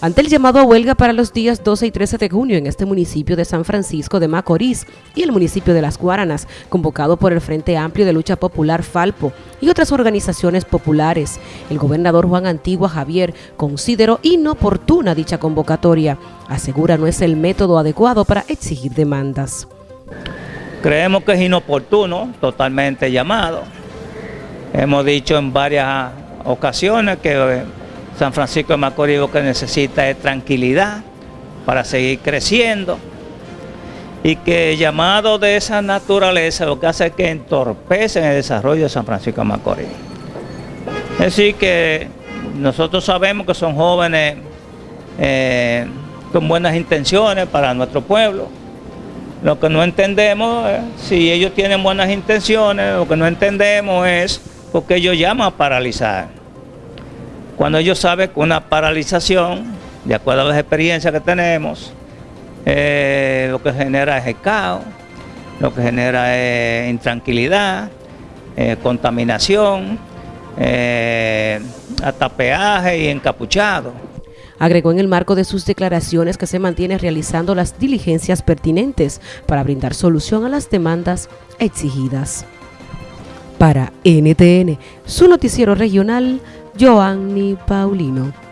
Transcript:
ante el llamado a huelga para los días 12 y 13 de junio en este municipio de San Francisco de Macorís y el municipio de Las Guaranas, convocado por el Frente Amplio de Lucha Popular Falpo y otras organizaciones populares. El gobernador Juan Antigua Javier consideró inoportuna dicha convocatoria. Asegura no es el método adecuado para exigir demandas. Creemos que es inoportuno, totalmente llamado. Hemos dicho en varias ocasiones que San Francisco de Macorís lo que necesita es tranquilidad para seguir creciendo y que llamado de esa naturaleza lo que hace es que entorpecen el desarrollo de San Francisco de Macorís. Es decir que nosotros sabemos que son jóvenes eh, con buenas intenciones para nuestro pueblo. Lo que no entendemos, es, si ellos tienen buenas intenciones, lo que no entendemos es por qué ellos llaman a paralizar cuando ellos saben que una paralización, de acuerdo a las experiencias que tenemos, eh, lo que genera es el caos, lo que genera es intranquilidad, eh, contaminación, eh, atapeaje y encapuchado. Agregó en el marco de sus declaraciones que se mantiene realizando las diligencias pertinentes para brindar solución a las demandas exigidas. Para NTN, su noticiero regional, Joanny Paulino.